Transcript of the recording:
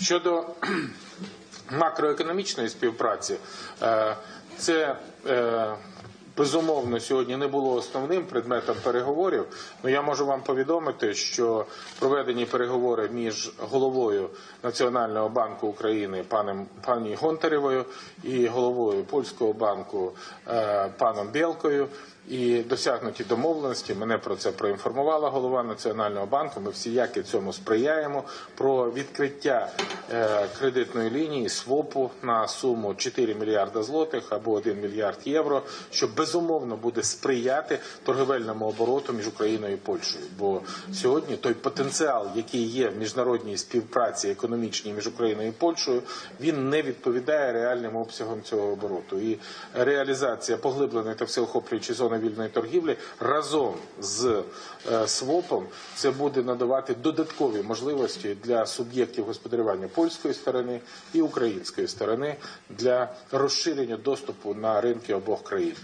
Щодо макроекономічної співпраці, е, це е, безумовно сьогодні не було основним предметом переговорів. Ну я можу вам повідомити, що проведені переговори між головою Національного банку України паном пані Гонтаревою і головою польського банку е, паном Білкою. І досягнуті домовленості. Мене про це проінформувала голова Національного банку. Ми всіяки цьому сприяємо. Про відкриття е, кредитної лінії СВОПу на суму 4 мільярда злотих або 1 мільярд євро, що безумовно буде сприяти торговельному обороту між Україною і Польщею. Бо сьогодні той потенціал, який є в міжнародній співпраці економічній між Україною і Польщею, він не відповідає реальним обсягам цього обороту. І реалізація поглибленої та всеохоплюючої зони вільної торгівлі разом з е, СВОПом це буде надавати додаткові можливості для суб'єктів господарювання польської сторони і української сторони для розширення доступу на ринки обох країн.